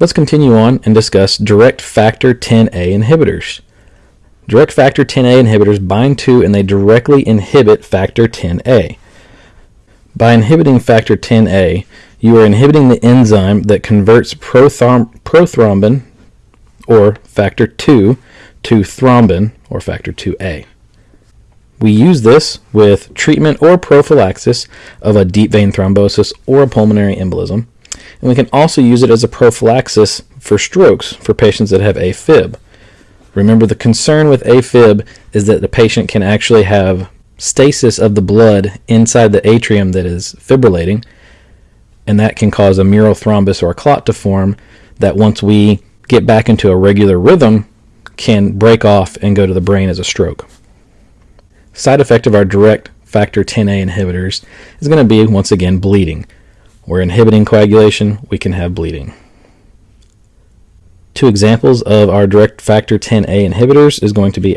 Let's continue on and discuss direct factor 10A inhibitors. Direct factor 10A inhibitors bind to and they directly inhibit factor 10A. By inhibiting factor 10A, you are inhibiting the enzyme that converts prothrom- prothrombin, or factor 2, to thrombin, or factor 2A. We use this with treatment or prophylaxis of a deep vein thrombosis or a pulmonary embolism and we can also use it as a prophylaxis for strokes for patients that have AFib. Remember, the concern with AFib is that the patient can actually have stasis of the blood inside the atrium that is fibrillating, and that can cause a mural thrombus or a clot to form that once we get back into a regular rhythm can break off and go to the brain as a stroke. Side effect of our direct factor 10A inhibitors is going to be once again bleeding. We're inhibiting coagulation, we can have bleeding. Two examples of our direct factor 10A inhibitors is going to be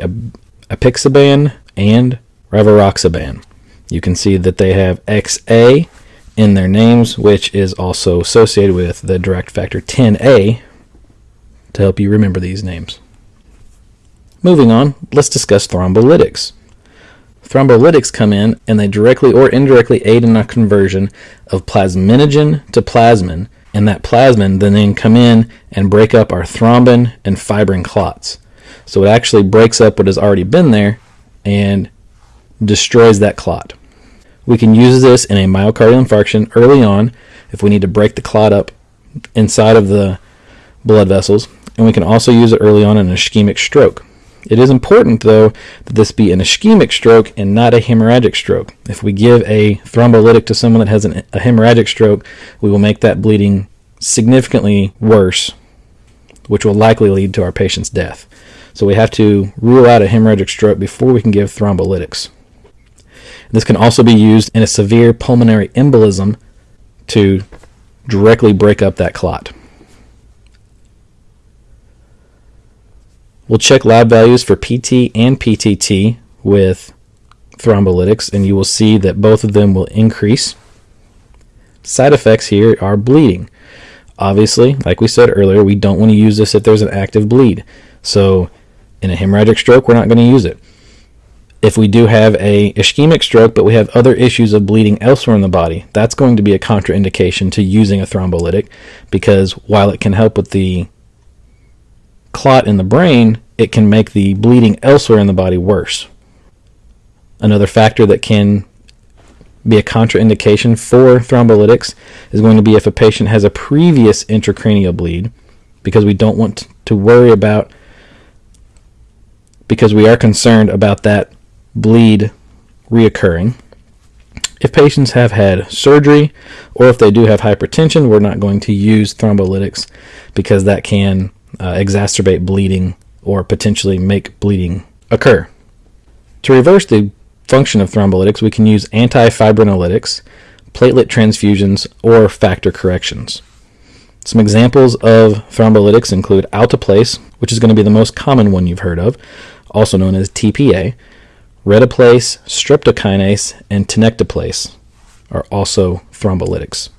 apixaban and rivaroxaban. You can see that they have XA in their names, which is also associated with the direct factor 10A to help you remember these names. Moving on, let's discuss thrombolytics. Thrombolytics come in and they directly or indirectly aid in a conversion of plasminogen to plasmin, and that plasmin then, then come in and break up our thrombin and fibrin clots. So it actually breaks up what has already been there and destroys that clot. We can use this in a myocardial infarction early on if we need to break the clot up inside of the blood vessels, and we can also use it early on in an ischemic stroke. It is important, though, that this be an ischemic stroke and not a hemorrhagic stroke. If we give a thrombolytic to someone that has an, a hemorrhagic stroke, we will make that bleeding significantly worse, which will likely lead to our patient's death. So we have to rule out a hemorrhagic stroke before we can give thrombolytics. This can also be used in a severe pulmonary embolism to directly break up that clot. We'll check lab values for PT and PTT with thrombolytics, and you will see that both of them will increase. Side effects here are bleeding. Obviously, like we said earlier, we don't want to use this if there's an active bleed. So, in a hemorrhagic stroke, we're not going to use it. If we do have a ischemic stroke, but we have other issues of bleeding elsewhere in the body, that's going to be a contraindication to using a thrombolytic because while it can help with the clot in the brain, it can make the bleeding elsewhere in the body worse. Another factor that can be a contraindication for thrombolytics is going to be if a patient has a previous intracranial bleed, because we don't want to worry about, because we are concerned about that bleed reoccurring. If patients have had surgery or if they do have hypertension, we're not going to use thrombolytics because that can uh, exacerbate bleeding or potentially make bleeding occur. To reverse the function of thrombolytics, we can use antifibrinolytics, platelet transfusions, or factor corrections. Some examples of thrombolytics include alteplase, which is going to be the most common one you've heard of, also known as TPA. Reteplase, streptokinase, and tenecteplase are also thrombolytics.